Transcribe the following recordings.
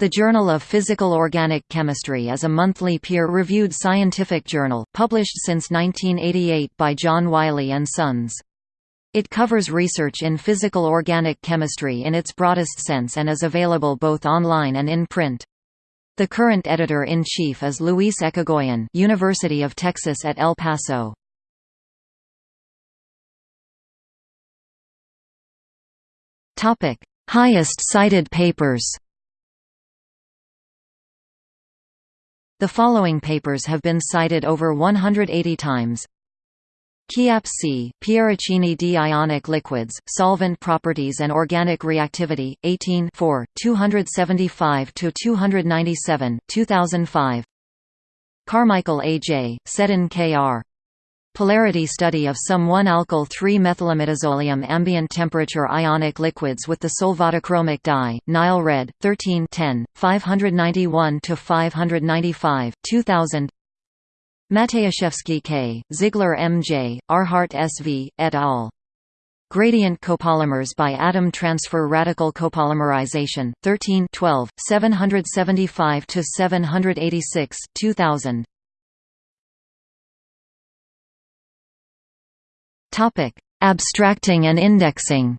The Journal of Physical Organic Chemistry is a monthly peer-reviewed scientific journal, published since 1988 by John Wiley & Sons. It covers research in physical organic chemistry in its broadest sense and is available both online and in print. The current editor-in-chief is Luis Echegoyen University of Texas at El Paso. Highest cited papers The following papers have been cited over 180 times. Chiappe C. Pieraccini d ionic liquids, solvent properties and organic reactivity, 18 275–297, 2005 Carmichael A. J., Seddon K. R. Polarity study of some 1-alkyl 3-methylimidazolium ambient temperature ionic liquids with the solvatochromic dye, Nile Red, 13 10, 591–595, 2000 Matyjaszewski K., Ziegler M. J., Arehart S. V., et al. Gradient copolymers by atom transfer radical copolymerization, 13 12, 775–786, 2000 Topic: Abstracting and indexing.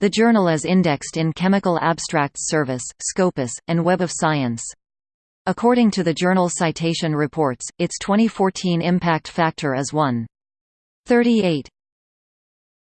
The journal is indexed in Chemical Abstracts Service, Scopus, and Web of Science. According to the Journal Citation Reports, its 2014 impact factor is 1.38.